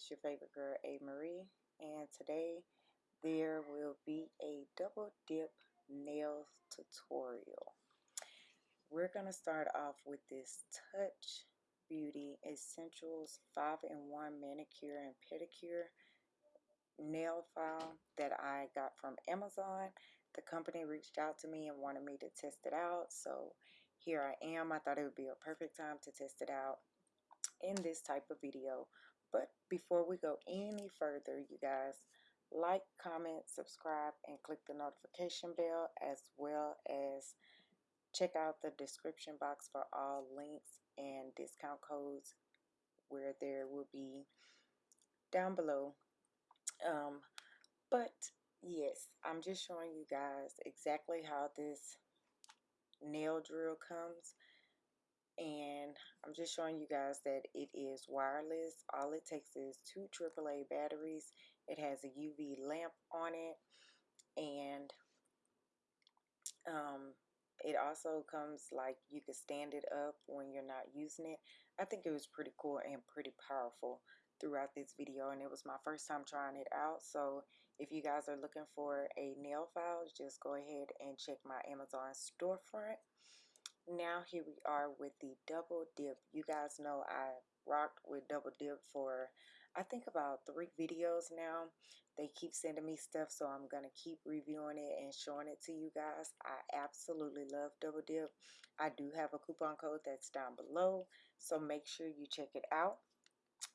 it is your favorite girl A Marie and today there will be a double dip nail tutorial. We're gonna start off with this touch beauty essentials 5-in-1 manicure and pedicure nail file that I got from Amazon. The company reached out to me and wanted me to test it out so here I am. I thought it would be a perfect time to test it out in this type of video but before we go any further you guys like comment subscribe and click the notification bell as well as check out the description box for all links and discount codes where there will be down below. Um, but yes I'm just showing you guys exactly how this nail drill comes and I'm just showing you guys that it is wireless. All it takes is two AAA batteries. It has a UV lamp on it. And um, it also comes like you could stand it up when you're not using it. I think it was pretty cool and pretty powerful throughout this video and it was my first time trying it out. So if you guys are looking for a nail file just go ahead and check my Amazon storefront now here we are with the double dip. You guys know I rocked with double dip for I think about three videos now. They keep sending me stuff so I'm gonna keep reviewing it and showing it to you guys. I absolutely love double dip. I do have a coupon code that's down below so make sure you check it out.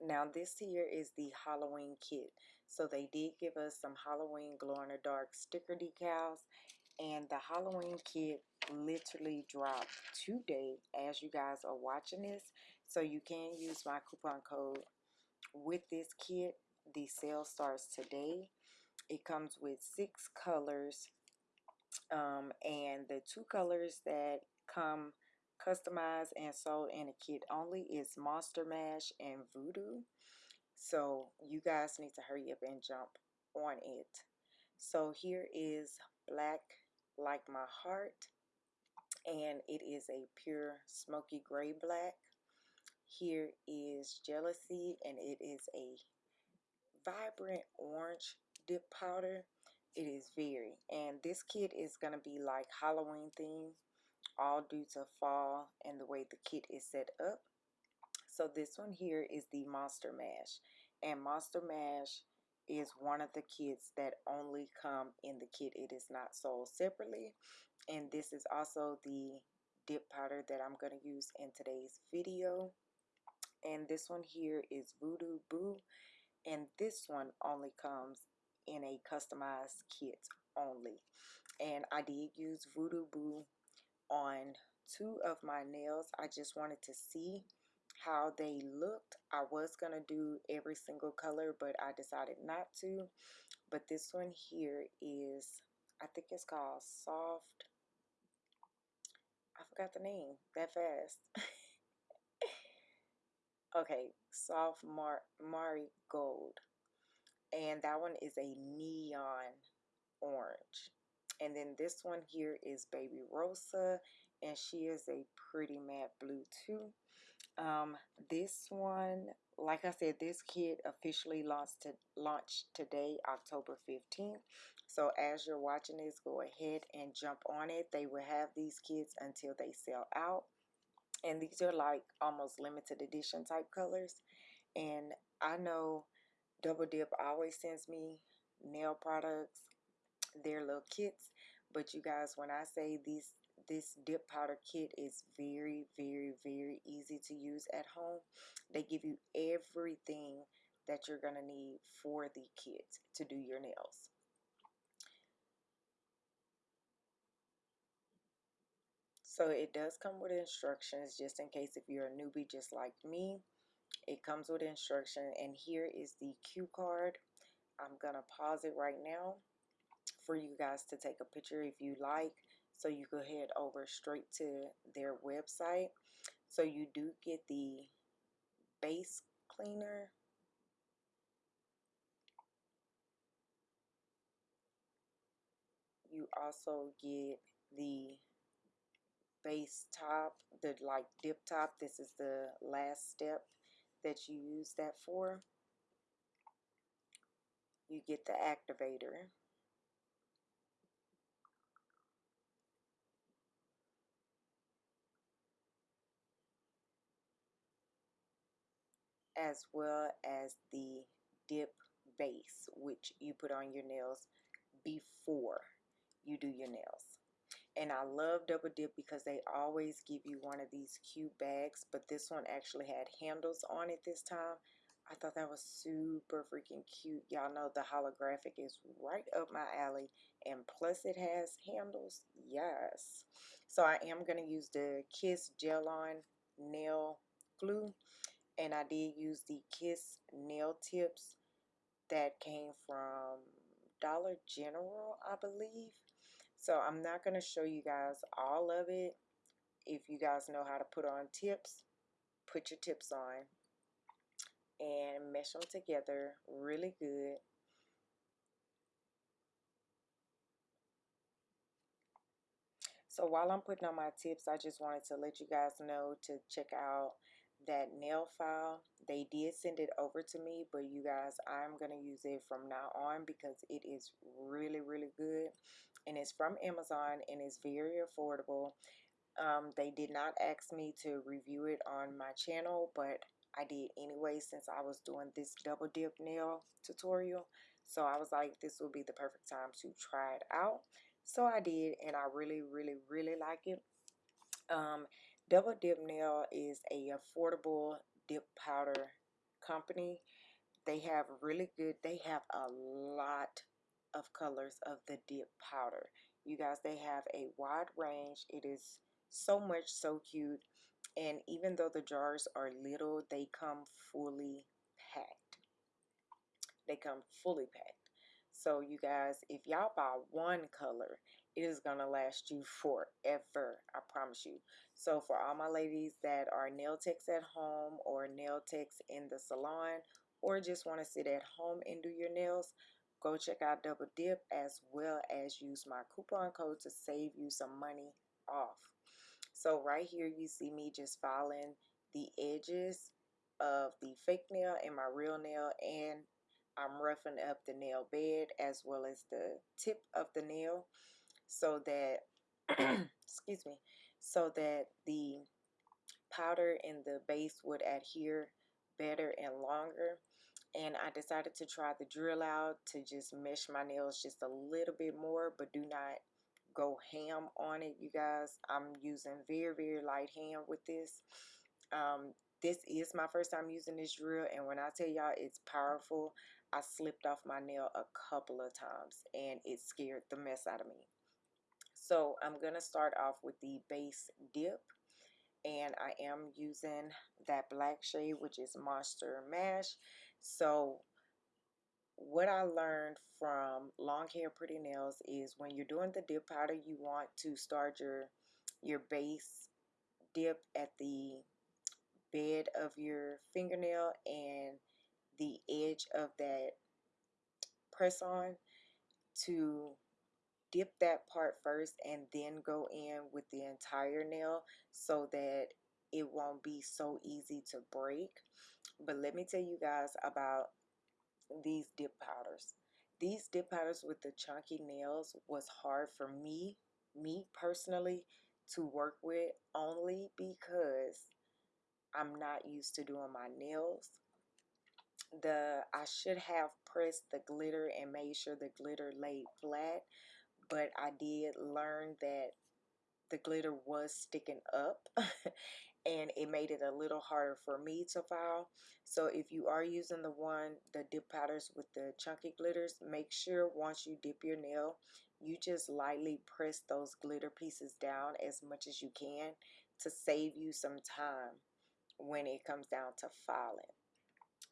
Now this here is the Halloween kit. So they did give us some Halloween glow in the dark sticker decals and the Halloween kit literally dropped today as you guys are watching this. So you can use my coupon code with this kit. The sale starts today. It comes with six colors um, and the two colors that come customized and sold in a kit only is Monster Mash and Voodoo. So you guys need to hurry up and jump on it. So here is black like my heart and it is a pure smoky gray black. Here is jealousy and it is a vibrant orange dip powder. It is very and this kit is going to be like Halloween theme all due to fall and the way the kit is set up. So this one here is the monster mash and monster mash is one of the kits that only come in the kit it is not sold separately. And this is also the dip powder that I'm going to use in today's video. And this one here is Voodoo Boo and this one only comes in a customized kit only. And I did use Voodoo Boo on two of my nails. I just wanted to see how they looked. I was gonna do every single color but I decided not to. But this one here is I think it's called soft I forgot the name that fast. Okay soft Mar Mari Gold. and that one is a neon orange. And then this one here is baby rosa and she is a pretty matte blue too um, this one like I said this kit officially launched to launched today October 15th so as you're watching this go ahead and jump on it. They will have these kits until they sell out. And these are like almost limited edition type colors. And I know Double Dip always sends me nail products their little kits. But you guys when I say these this dip powder kit is very very very easy to use at home. They give you everything that you're gonna need for the kit to do your nails. So it does come with instructions just in case if you're a newbie just like me it comes with instruction. And here is the cue card. I'm gonna pause it right now for you guys to take a picture if you like so you go head over straight to their website. So you do get the base cleaner. You also get the base top the like dip top. This is the last step that you use that for. You get the activator. As well as the dip base which you put on your nails before you do your nails. And I love double dip because they always give you one of these cute bags but this one actually had handles on it this time. I thought that was super freaking cute. Y'all know the holographic is right up my alley and plus it has handles. Yes. So I am going to use the Kiss Gel On nail glue and I did use the Kiss nail tips that came from Dollar General, I believe. So I'm not going to show you guys all of it. If you guys know how to put on tips, put your tips on and mesh them together really good. So while I'm putting on my tips, I just wanted to let you guys know to check out that nail file they did send it over to me but you guys I'm gonna use it from now on because it is really really good and it's from Amazon and it's very affordable. Um, they did not ask me to review it on my channel but I did anyway since I was doing this double dip nail tutorial. So I was like this will be the perfect time to try it out. So I did and I really really really like it. Um, Double Dip Nail is a affordable dip powder company. They have really good, they have a lot of colors of the dip powder. You guys, they have a wide range. It is so much so cute. And even though the jars are little, they come fully packed. They come fully packed. So you guys, if y'all buy one color, it is going to last you forever. I promise you. So for all my ladies that are nail techs at home or nail techs in the salon or just want to sit at home and do your nails, go check out Double Dip as well as use my coupon code to save you some money off. So right here you see me just filing the edges of the fake nail and my real nail and I'm roughing up the nail bed as well as the tip of the nail so that excuse me so that the powder in the base would adhere better and longer. And I decided to try the drill out to just mesh my nails just a little bit more but do not go ham on it you guys. I'm using very very light hand with this. Um, this is my first time using this drill and when I tell y'all it's powerful I slipped off my nail a couple of times and it scared the mess out of me so I'm to start off with the base dip. And I am using that black shade, which is Monster Mash. So what I learned from Long Hair Pretty Nails is when you're doing the dip powder, you want to start your, your base dip at the bed of your fingernail and the edge of that press on to dip that part first and then go in with the entire nail so that it won't be so easy to break. But let me tell you guys about these dip powders. These dip powders with the chunky nails was hard for me, me personally, to work with only because I'm not used to doing my nails. The I should have pressed the glitter and made sure the glitter laid flat but I did learn that the glitter was sticking up and it made it a little harder for me to file. So if you are using the one, the dip powders with the chunky glitters, make sure once you dip your nail, you just lightly press those glitter pieces down as much as you can to save you some time when it comes down to filing.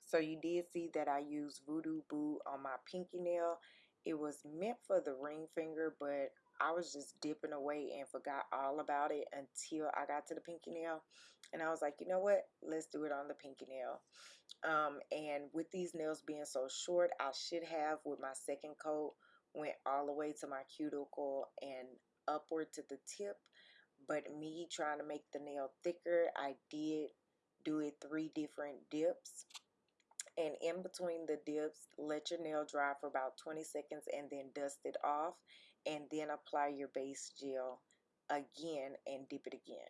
So you did see that I used Voodoo Boo on my pinky nail it was meant for the ring finger, but I was just dipping away and forgot all about it until I got to the pinky nail. And I was like, you know what? Let's do it on the pinky nail. Um, and with these nails being so short, I should have with my second coat went all the way to my cuticle and upward to the tip. But me trying to make the nail thicker, I did do it three different dips and in between the dips let your nail dry for about 20 seconds and then dust it off and then apply your base gel again and dip it again.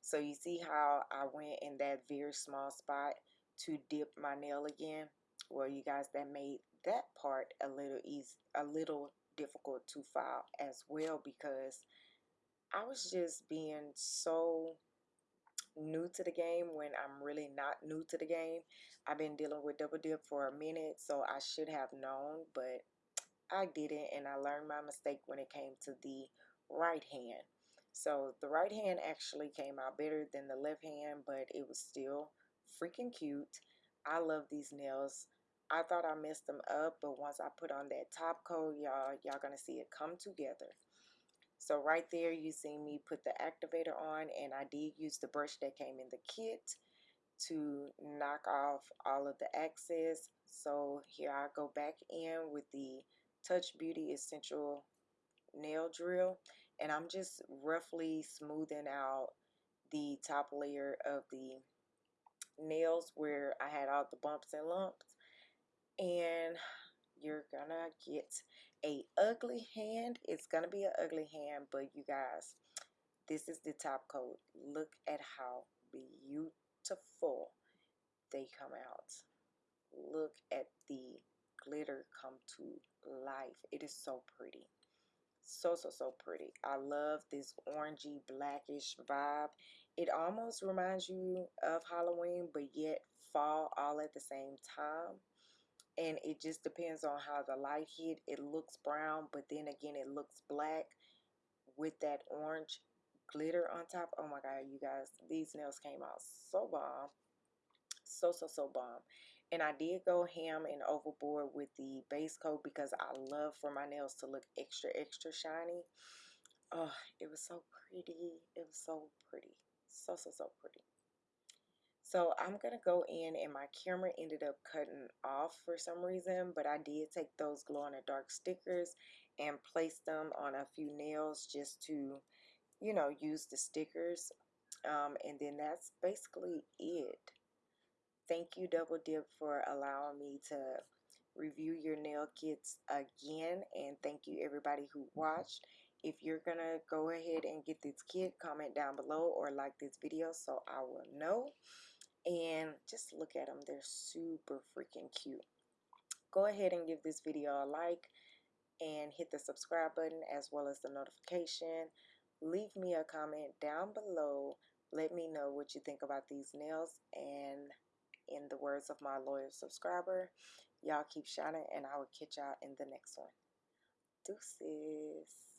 So you see how I went in that very small spot to dip my nail again? Well you guys that made that part a little easy a little difficult to file as well because I was just being so new to the game when I'm really not new to the game. I've been dealing with double dip for a minute, so I should have known, but I didn't, and I learned my mistake when it came to the right hand. So the right hand actually came out better than the left hand, but it was still freaking cute. I love these nails. I thought I messed them up, but once I put on that top coat, y'all, y'all gonna see it come together. So right there, you see me put the activator on, and I did use the brush that came in the kit to knock off all of the excess. So here I go back in with the Touch Beauty Essential Nail Drill, and I'm just roughly smoothing out the top layer of the nails where I had all the bumps and lumps. And you're gonna get a ugly hand. It's gonna be an ugly hand, but you guys, this is the top coat. Look at how beautiful they come out. Look at the glitter come to life. It is so pretty. So, so, so pretty. I love this orangey blackish vibe. It almost reminds you of Halloween, but yet fall all at the same time and it just depends on how the light hit it looks brown but then again it looks black with that orange glitter on top. Oh my god you guys these nails came out so bomb so so so bomb. And I did go ham and overboard with the base coat because I love for my nails to look extra extra shiny. Oh it was so pretty it was so pretty so so so pretty so I'm going to go in and my camera ended up cutting off for some reason, but I did take those glow in the dark stickers and place them on a few nails just to, you know, use the stickers. Um, and then that's basically it. Thank you Double Dip for allowing me to review your nail kits again and thank you everybody who watched. If you're going to go ahead and get this kit, comment down below or like this video so I will know and just look at them they're super freaking cute. Go ahead and give this video a like and hit the subscribe button as well as the notification. Leave me a comment down below. Let me know what you think about these nails and in the words of my loyal subscriber y'all keep shining and I will catch y'all in the next one. Deuces